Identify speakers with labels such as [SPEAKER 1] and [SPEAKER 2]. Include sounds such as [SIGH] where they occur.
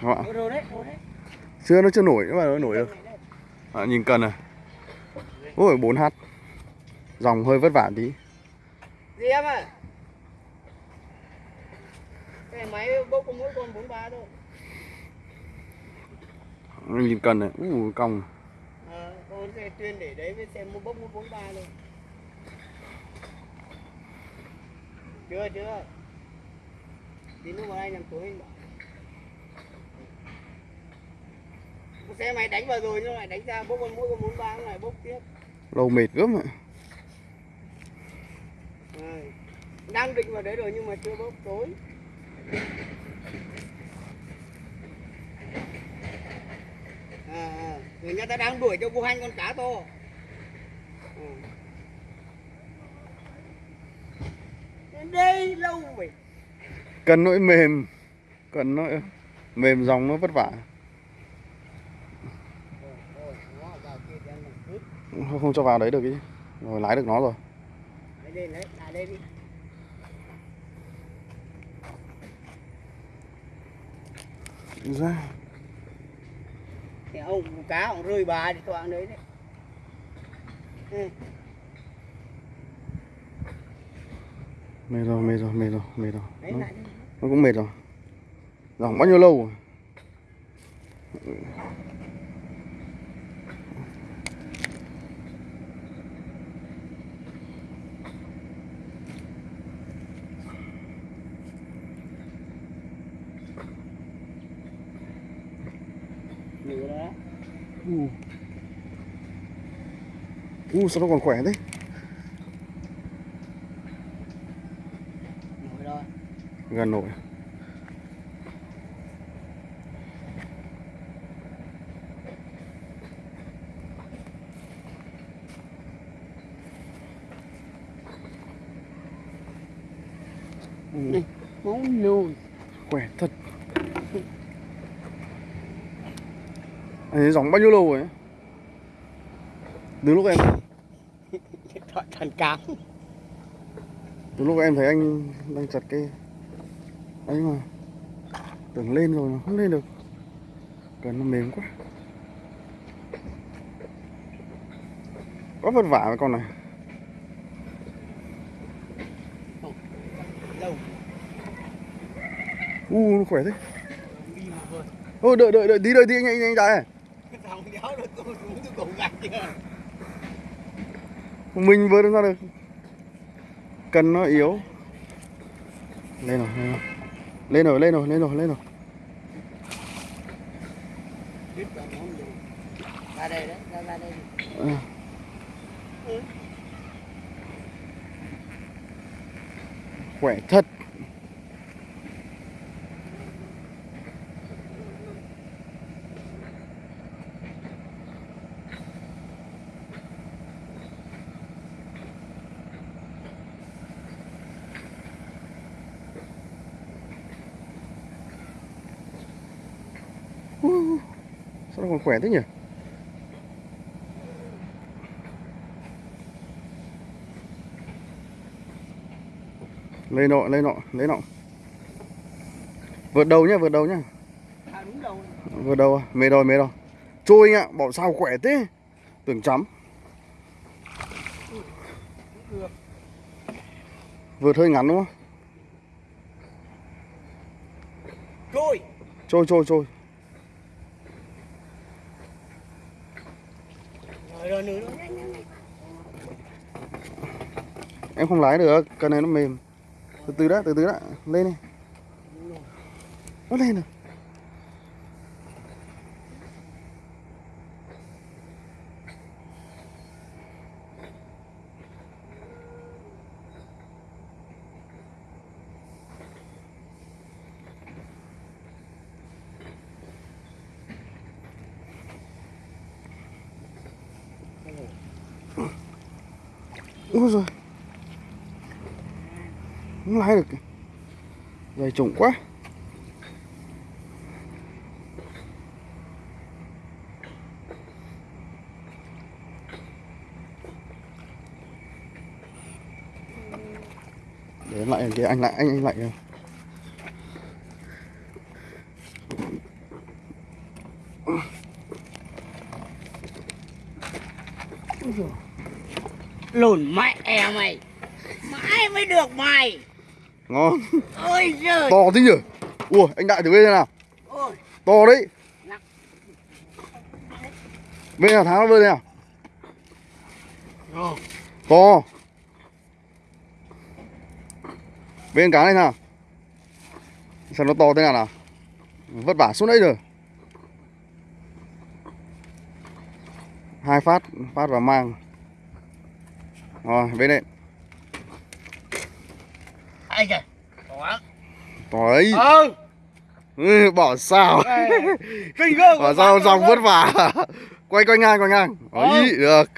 [SPEAKER 1] Sao ạ? Chưa nó chưa nổi nhưng mà nó nổi được. À, nhìn cần này. Ôi 4H. Dòng hơi vất vả tí.
[SPEAKER 2] Gì em ạ? Cái máy bốc có mỗi con 43 thôi.
[SPEAKER 1] Nhìn cần này. Ui cong.
[SPEAKER 2] Ờ, con sẽ chuyên để đấy với xem mua bốc mua 43 luôn. Chưa, chưa. Tí nữa mà anh làm tối anh bảo. Xe mày đánh vào rồi nhưng lại đánh ra bốc con mỗi con 43 lại bốc tiếp.
[SPEAKER 1] Lâu mệt gớm ạ.
[SPEAKER 2] Đang định vào đấy rồi nhưng mà chưa bốc tối. À, à, người nhà ta đang đuổi cho cô Hanh con cá to. Ừ. Đến đây lâu vậy.
[SPEAKER 1] Cần nỗi mềm. Cần nỗi mềm dòng nó vất vả.
[SPEAKER 2] Rồi, rồi, nó vào kia thì ăn làm cướp.
[SPEAKER 1] Không, cho vào đấy được ý. Rồi lái được nó rồi.
[SPEAKER 2] Đấy, lên đi.
[SPEAKER 1] Ra.
[SPEAKER 2] Thì ông cá ông rơi bà thì toạn đấy đấy. Ừ.
[SPEAKER 1] Mệt rồi, mệt rồi, mệt rồi, mệt rồi.
[SPEAKER 2] Đấy
[SPEAKER 1] Nó, nó cũng mệt rồi. Dòng bao nhiêu lâu rồi?
[SPEAKER 2] Nửa đó.
[SPEAKER 1] U. U sao nó còn khỏe thế? Gần nổi. U,
[SPEAKER 2] Này, máu nhồi.
[SPEAKER 1] khỏe thật. Ấy, dòng bao nhiêu lâu rồi? Từ lúc em [LAUGHS]
[SPEAKER 2] Thoại thần cám.
[SPEAKER 1] từ lúc em thấy anh đang chặt cây ấy mà tưởng lên rồi mà không lên được. Cần nó mềm quá. Quá vất vả với con này. U nó khỏe thế. Ôi đợi đợi đợi tí đợi tí anh anh anh
[SPEAKER 2] Thằng
[SPEAKER 1] mình vừa ra được cần nó yếu lên rồi lên rồi lên rồi lên rồi lên rồi lên rồi
[SPEAKER 2] Ra đây đấy, ra ra đây.
[SPEAKER 1] À.
[SPEAKER 2] Ừ.
[SPEAKER 1] khỏe thật Uh, sao nó còn khỏe thế nhỉ? Lên nọ lên nọ lên nọ. Vượt đầu nhá vượt đầu nhá.
[SPEAKER 2] À đầu.
[SPEAKER 1] vượt đầu à? mệt rồi mệt rồi. Trôi anh ạ bảo sao khỏe thế? Tưởng chấm. Vượt hơi ngắn đúng không?
[SPEAKER 2] Trôi.
[SPEAKER 1] trôi trôi trôi
[SPEAKER 2] Rồi rồi nữa. Nhanh nhanh nhanh
[SPEAKER 1] em không lái được, cái này nó mềm. Từ từ đã, từ từ đã. Lên đi. Nó lên rồi. Úi rồi Không lái được Dày trùng quá. Để lại kia anh lại, anh anh lại kìa
[SPEAKER 2] lùn mẹ mày. Mãi mới được mày.
[SPEAKER 1] Ngon.
[SPEAKER 2] Ôi giời.
[SPEAKER 1] To thế nhỉ? Ủa anh đại thử bên nào.
[SPEAKER 2] Ôi.
[SPEAKER 1] To đấy. Bên nào tháo nó bên nào
[SPEAKER 2] Ồ,
[SPEAKER 1] to. Bên cá này nào? Sao nó to thế nào nào. Vất vả xuống đấy rồi. Hai phát phát vào mang rồi bên đây.
[SPEAKER 2] Ai trời đó
[SPEAKER 1] to đấy
[SPEAKER 2] ừ.
[SPEAKER 1] Ừ, bỏ sao?
[SPEAKER 2] Kinh
[SPEAKER 1] bỏ sao dòng vất vả. Quay quay ngang quay ngang.
[SPEAKER 2] Ừ.
[SPEAKER 1] ấy được